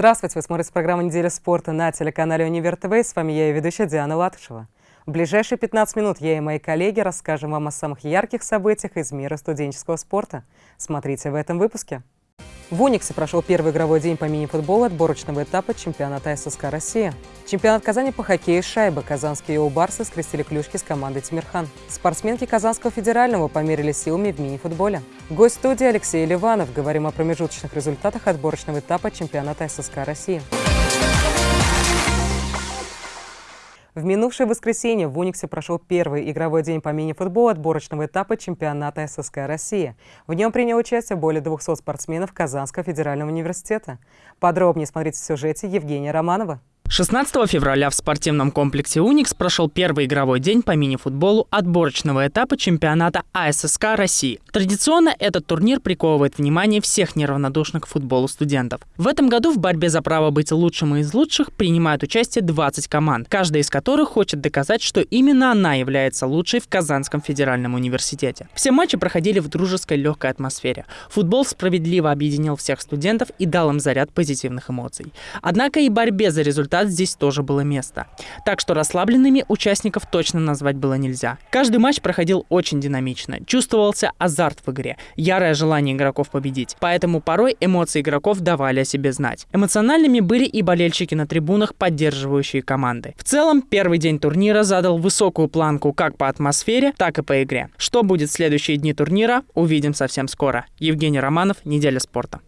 Здравствуйте, вы смотрите программу «Неделя спорта» на телеканале «Универ ТВ». С вами я и ведущая Диана Латышева. В ближайшие 15 минут я и мои коллеги расскажем вам о самых ярких событиях из мира студенческого спорта. Смотрите в этом выпуске. В Униксе прошел первый игровой день по мини-футболу отборочного этапа чемпионата ССК России. Чемпионат Казани по хоккею шайбы. Казанские «Барсы» скрестили клюшки с командой «Тимирхан». Спортсменки Казанского федерального померили силами в мини-футболе. Гость студии Алексей Ливанов. Говорим о промежуточных результатах отборочного этапа чемпионата ССК России. В минувшее воскресенье в Униксе прошел первый игровой день по мини-футболу отборочного этапа чемпионата ССК России. В нем принял участие более 200 спортсменов Казанского федерального университета. Подробнее смотрите в сюжете Евгения Романова. 16 февраля в спортивном комплексе «Уникс» прошел первый игровой день по мини-футболу отборочного этапа чемпионата АССК России. Традиционно этот турнир приковывает внимание всех неравнодушных к футболу студентов. В этом году в борьбе за право быть лучшим из лучших принимают участие 20 команд, каждая из которых хочет доказать, что именно она является лучшей в Казанском федеральном университете. Все матчи проходили в дружеской легкой атмосфере. Футбол справедливо объединил всех студентов и дал им заряд позитивных эмоций. Однако и борьбе за результат результат здесь тоже было место. Так что расслабленными участников точно назвать было нельзя. Каждый матч проходил очень динамично. Чувствовался азарт в игре, ярое желание игроков победить. Поэтому порой эмоции игроков давали о себе знать. Эмоциональными были и болельщики на трибунах, поддерживающие команды. В целом, первый день турнира задал высокую планку как по атмосфере, так и по игре. Что будет в следующие дни турнира, увидим совсем скоро. Евгений Романов, «Неделя спорта».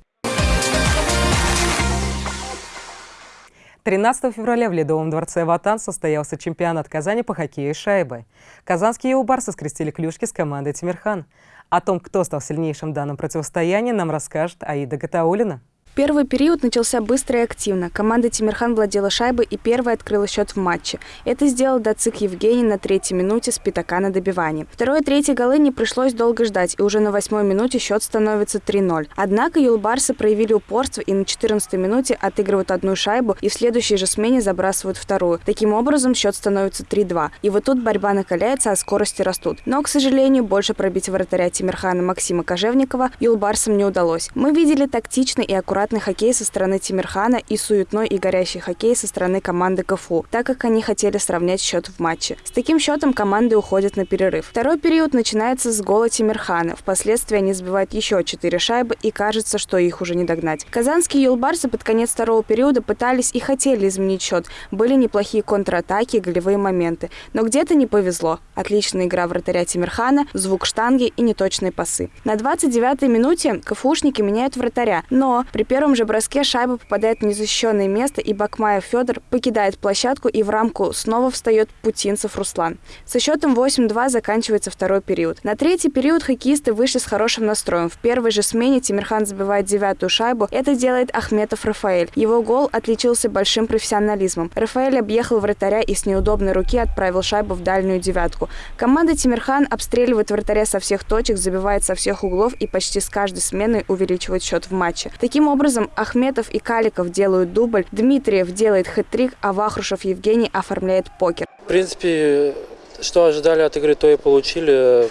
13 февраля в Ледовом дворце «Ватан» состоялся чемпионат Казани по хоккею с шайбой. Казанские «Еубарсы» скрестили клюшки с командой «Тимирхан». О том, кто стал сильнейшим в данном противостоянии, нам расскажет Аида Гатаулина. Первый период начался быстро и активно. Команда Тимирхан владела шайбой и первая открыла счет в матче. Это сделал Дацик Евгений на третьей минуте с пятака на добивание. Второй и третий голы не пришлось долго ждать, и уже на восьмой минуте счет становится 3-0. Однако юлбарсы проявили упорство и на 14 минуте отыгрывают одну шайбу и в следующей же смене забрасывают вторую. Таким образом, счет становится 3-2. И вот тут борьба накаляется, а скорости растут. Но, к сожалению, больше пробить вратаря Тимирхана Максима Кожевникова юлбарсам не удалось. Мы видели тактичный и аккуратный аккуратный хоккей со стороны Тимирхана и суетной и горящий хоккей со стороны команды КФУ, так как они хотели сравнять счет в матче. С таким счетом команды уходят на перерыв. Второй период начинается с гола Тимирхана. Впоследствии они сбивают еще четыре шайбы и кажется, что их уже не догнать. Казанские юлбарсы под конец второго периода пытались и хотели изменить счет. Были неплохие контратаки голевые моменты. Но где-то не повезло. Отличная игра вратаря Тимирхана, звук штанги и неточные пасы. На 29-й минуте КФУшники меняют вратаря, но при первом же броске шайба попадает в незащищенное место, и Бакмаев Федор покидает площадку, и в рамку снова встает Путинцев Руслан. Со счетом 8-2 заканчивается второй период. На третий период хоккеисты вышли с хорошим настроем. В первой же смене Тимирхан забивает девятую шайбу. Это делает Ахметов Рафаэль. Его гол отличился большим профессионализмом. Рафаэль объехал вратаря и с неудобной руки отправил шайбу в дальнюю девятку. Команда Тимирхан обстреливает вратаря со всех точек, забивает со всех углов и почти с каждой сменой увеличивает счет в матче. Таким образом, образом Ахметов и Каликов делают дубль, Дмитриев делает хэт-трик, а Вахрушев Евгений оформляет покер. В принципе, что ожидали от игры, то и получили.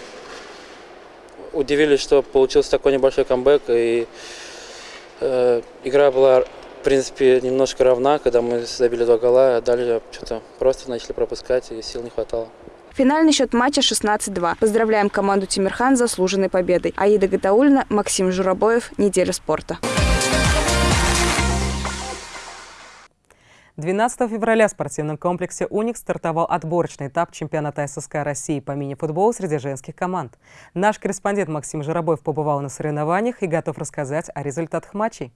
Удивились, что получился такой небольшой камбэк, и э, игра была, в принципе, немножко равна, когда мы забили два гола, а дальше что-то просто начали пропускать, и сил не хватало. Финальный счет матча 16-2. Поздравляем команду Тимирхан с заслуженной победой. Аида Гатаульна, Максим Журобоев. Неделя спорта. 12 февраля в спортивном комплексе «Уникс» стартовал отборочный этап чемпионата ССК России по мини-футболу среди женских команд. Наш корреспондент Максим Жиробоев побывал на соревнованиях и готов рассказать о результатах матчей.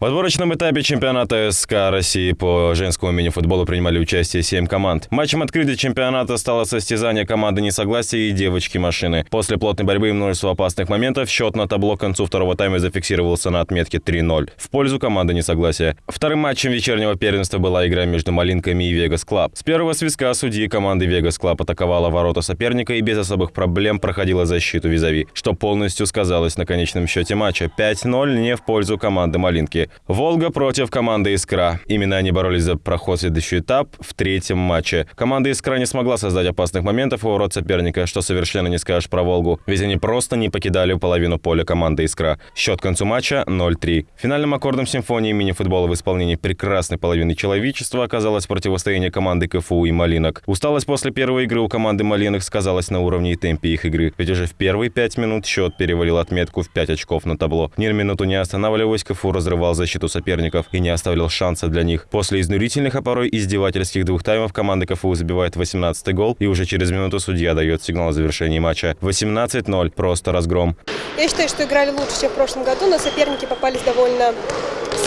В отборочном этапе чемпионата СК России по женскому мини-футболу принимали участие 7 команд. Матчем открытия чемпионата стало состязание команды «Несогласия» и «Девочки-машины». После плотной борьбы и множества опасных моментов счет на табло к концу второго тайма зафиксировался на отметке 3-0 в пользу команды «Несогласия». Вторым матчем вечернего первенства была игра между «Малинками» и «Vegas Club». С первого свистка судьи команды «Vegas Club» атаковала ворота соперника и без особых проблем проходила защиту визави, что полностью сказалось на конечном счете матча 5-0 не в пользу команды «Малинки». «Волга» против команды «Искра». Именно они боролись за проход в следующий этап в третьем матче. Команда «Искра» не смогла создать опасных моментов у ворот соперника, что совершенно не скажешь про «Волгу», ведь они просто не покидали половину поля команды «Искра». Счет к концу матча 0-3. Финальным аккордом симфонии мини-футбола в исполнении прекрасной половины человечества оказалось противостояние команды КФУ и «Малинок». Усталость после первой игры у команды «Малинок» сказалась на уровне и темпе их игры, ведь уже в первые пять минут счет перевалил отметку в 5 очков на табло. Ни минуту не останавливаясь, КФУ разрывал защиту соперников и не оставил шанса для них. После изнурительных, а порой издевательских двух таймов команда КФУ забивает 18-й гол, и уже через минуту судья дает сигнал о завершении матча. 18-0. Просто разгром. Я считаю, что играли лучше, чем в прошлом году, но соперники попались довольно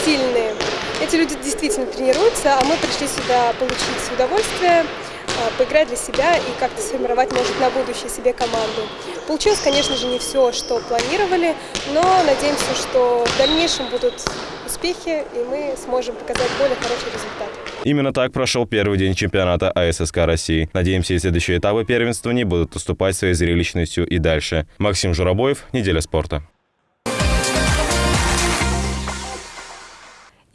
сильные. Эти люди действительно тренируются, а мы пришли сюда получить удовольствие, а, поиграть для себя и как-то сформировать, может, на будущее себе команду. Получилось, конечно же, не все, что планировали, но надеемся, что в дальнейшем будут успехи, и мы сможем показать более хороший результат. Именно так прошел первый день чемпионата АССК России. Надеемся, и следующие этапы первенствования будут уступать своей зрелищностью и дальше. Максим Журобоев, «Неделя спорта».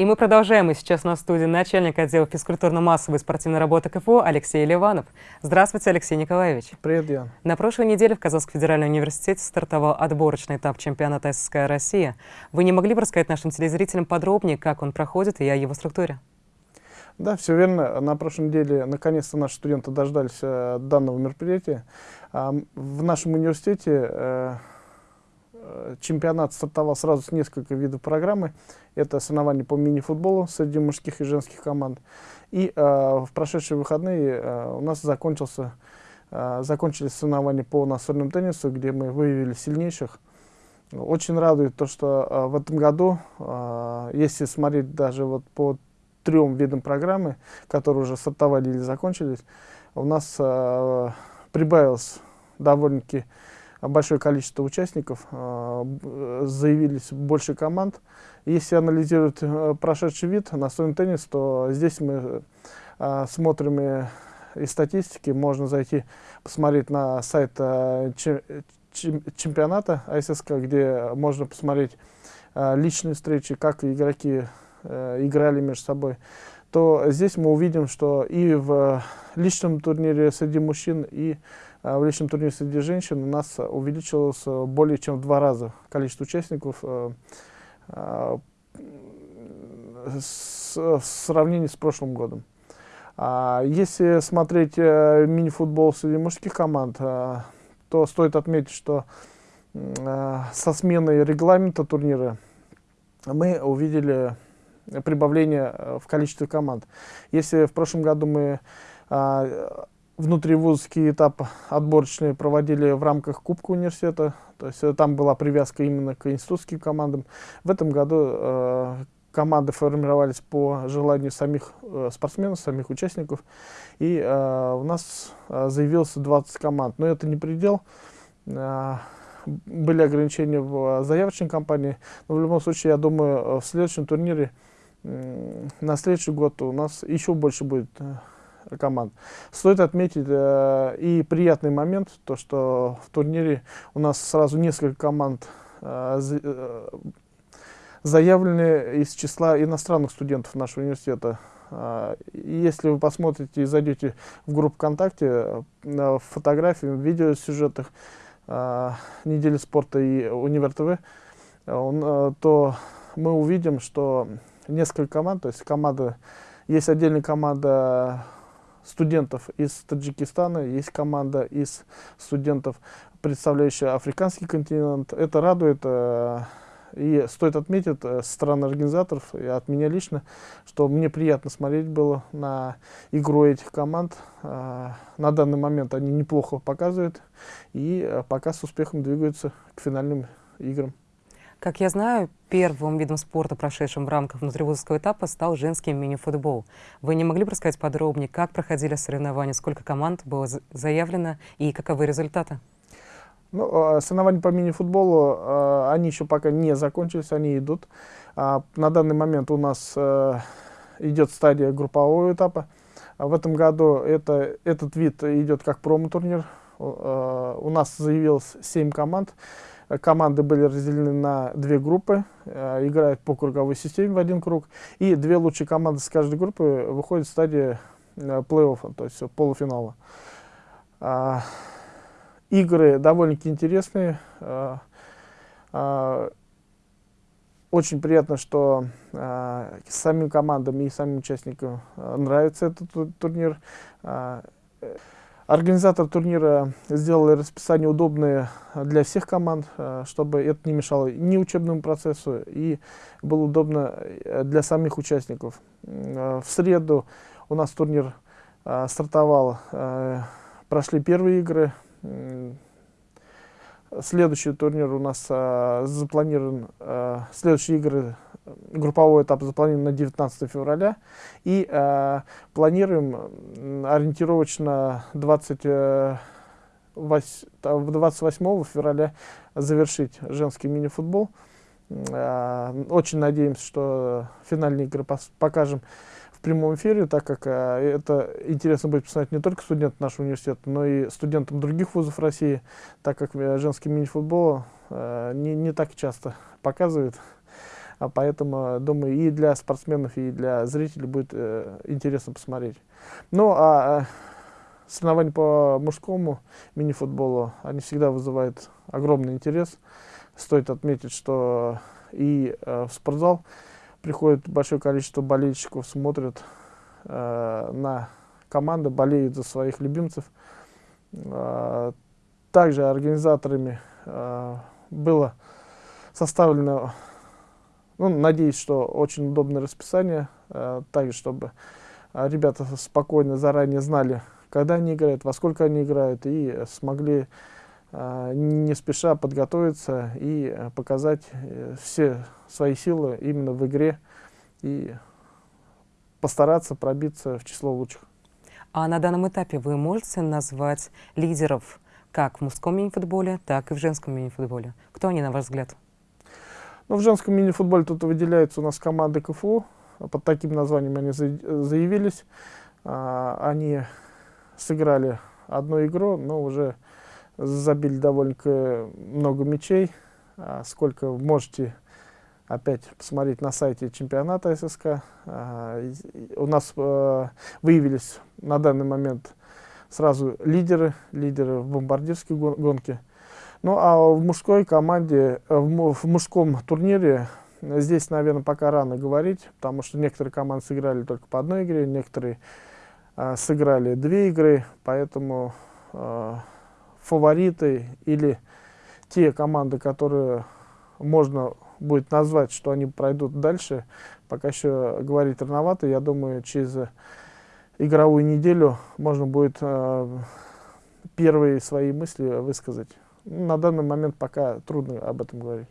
И мы продолжаем. И сейчас на студии начальник отдела физкультурно-массовой спортивной работы КФУ Алексей Ливанов. Здравствуйте, Алексей Николаевич. Привет, Ян. На прошлой неделе в Казанском федеральном университете стартовал отборочный этап чемпионата СССР России. Вы не могли бы рассказать нашим телезрителям подробнее, как он проходит и о его структуре? Да, все верно. На прошлой неделе наконец-то наши студенты дождались э, данного мероприятия. В нашем университете э, чемпионат стартовал сразу с нескольких видов программы. Это соревнования по мини-футболу среди мужских и женских команд. И э, в прошедшие выходные э, у нас закончился, э, закончились соревнования по настольному теннису, где мы выявили сильнейших. Очень радует то, что э, в этом году, э, если смотреть даже вот по трем видам программы, которые уже стартовали или закончились, у нас э, прибавилось довольно-таки большое количество участников, э, заявились больше команд. Если анализировать э, прошедший вид настольный теннис, то здесь мы э, смотрим и, и статистики, можно зайти посмотреть на сайт чемпионата АССК, где можно посмотреть личные встречи, как игроки играли между собой, то здесь мы увидим, что и в личном турнире среди мужчин, и э, в личном турнире среди женщин у нас увеличилось более чем в два раза количество участников э, э, в сравнении с прошлым годом. А если смотреть э, мини-футбол среди мужских команд, э, то стоит отметить, что э, со сменой регламента турнира мы увидели прибавление э, в количестве команд. Если в прошлом году мы э, внутривузовский этап отборочный проводили в рамках Кубка университета, то есть э, там была привязка именно к институтским командам, в этом году э, команды формировались по желанию самих э, спортсменов, самих участников. И э, у нас э, заявилось 20 команд. Но это не предел. Э, были ограничения в заявочной кампании. Но в любом случае, я думаю, э, в следующем турнире, э, на следующий год у нас еще больше будет э, команд. Стоит отметить э, и приятный момент, то что в турнире у нас сразу несколько команд э, э заявлены из числа иностранных студентов нашего университета. А, если вы посмотрите и зайдете в группу ВКонтакте, на фотографии, в видеосюжетах недели спорта и Универ ТВ, то мы увидим, что несколько команд, то есть команда, есть отдельная команда студентов из Таджикистана, есть команда из студентов, представляющая африканский континент. Это радует и стоит отметить э, со стороны организаторов и от меня лично, что мне приятно смотреть было на игру этих команд. Э, на данный момент они неплохо показывают и э, пока с успехом двигаются к финальным играм. Как я знаю, первым видом спорта, прошедшим в рамках внутривузовского этапа, стал женский мини-футбол. Вы не могли бы рассказать подробнее, как проходили соревнования, сколько команд было заявлено и каковы результаты? Ну, а, соревнования по мини-футболу, а, они еще пока не закончились, они идут. А, на данный момент у нас э, идет стадия группового этапа. В этом году это, этот вид идет как промо-турнир. У нас заявилось 7 команд. Команды были разделены на две группы, э, играют по круговой системе в один круг, и две лучшие команды с каждой группы выходят в стадии э, плей-оффа, то есть полуфинала. А, игры довольно-таки интересные. А, а, очень приятно, что э, самим командам и самим участникам э, нравится этот турнир. Э, Организатор турнира сделал расписание удобное для всех команд, э, чтобы это не мешало ни учебному процессу и было удобно э, для самих участников. Э, в среду у нас турнир стартовал, прошли первые игры. Следующий турнир у нас запланирован, следующие игры групповой этап запланирован на 19 февраля. И э, планируем ориентировочно 20, э, 28 февраля завершить женский мини-футбол. Э, очень надеемся, что финальные игры покажем в прямом эфире, так как э, это интересно будет посмотреть не только студентам нашего университета, но и студентам других вузов России, так как э, женский мини-футбол не, не так часто показывают. А поэтому, думаю, и для спортсменов, и для зрителей будет э, интересно посмотреть. Ну, а э, соревнования по мужскому мини-футболу, они всегда вызывают огромный интерес. Стоит отметить, что и э, в спортзал приходит большое количество болельщиков, смотрят э, на команды, болеют за своих любимцев. Э, также организаторами э, было составлено ну, надеюсь, что очень удобное расписание, э, также, чтобы э, ребята спокойно заранее знали, когда они играют, во сколько они играют, и смогли э, не спеша подготовиться и э, показать э, все свои силы именно в игре и постараться пробиться в число лучших. А на данном этапе вы можете назвать лидеров как в мужском мини-футболе, так и в женском мини-футболе? Кто они, на ваш взгляд? Ну, в женском мини-футболе тут выделяются у нас команды КФУ. Под таким названием они заявились. А, они сыграли одну игру, но уже забили довольно много мячей. А, сколько можете опять посмотреть на сайте чемпионата ССК. А, у нас выявились на данный момент сразу лидеры, лидеры в бомбардирской гонке. Ну а в мужской команде, э, в мужском турнире здесь, наверное, пока рано говорить, потому что некоторые команды сыграли только по одной игре, некоторые э, сыграли две игры, поэтому э, фавориты или те команды, которые можно будет назвать, что они пройдут дальше, пока еще говорить рановато. Я думаю, через игровую неделю можно будет э, первые свои мысли высказать. На данный момент пока трудно об этом говорить.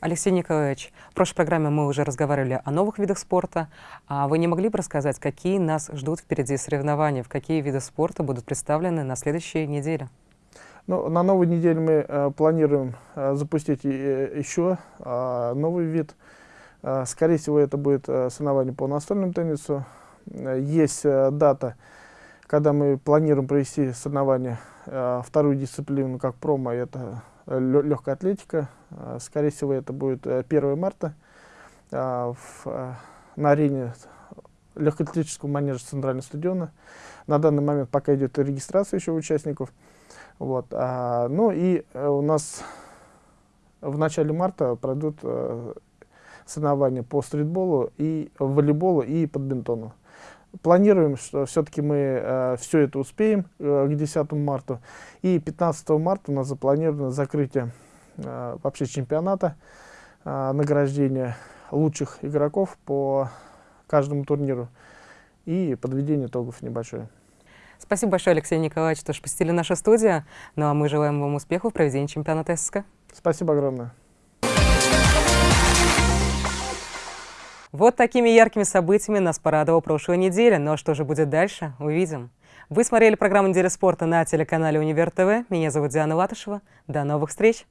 Алексей Николаевич, в прошлой программе мы уже разговаривали о новых видах спорта. А вы не могли бы рассказать, какие нас ждут впереди соревнования, в какие виды спорта будут представлены на следующей неделе? Ну, на новой неделе мы э, планируем э, запустить э, еще э, новый вид. Э, скорее всего, это будет э, соревнование по настольному теннису. Э, есть э, дата, когда мы планируем провести соревнования Э, вторую дисциплину как промо, это э, легкая атлетика. Э, скорее всего, это будет 1 марта в, на арене легкоатлетического манежа Центрального стадиона. На данный момент пока идет регистрация еще участников. Вот. А, ну и у нас в начале марта пройдут соревнования по стритболу, и волейболу и подбинтону. Планируем, что все-таки мы э, все это успеем э, к 10 марта. И 15 марта у нас запланировано закрытие э, вообще чемпионата, э, награждение лучших игроков по каждому турниру и подведение итогов небольшое. Спасибо большое, Алексей Николаевич, что посетили нашу студию. Ну а мы желаем вам успехов в проведении чемпионата ССК. Спасибо огромное. Вот такими яркими событиями нас порадовала прошлая неделя. Ну а что же будет дальше, увидим. Вы смотрели программу «Неделя спорта» на телеканале «Универ ТВ». Меня зовут Диана Латышева. До новых встреч!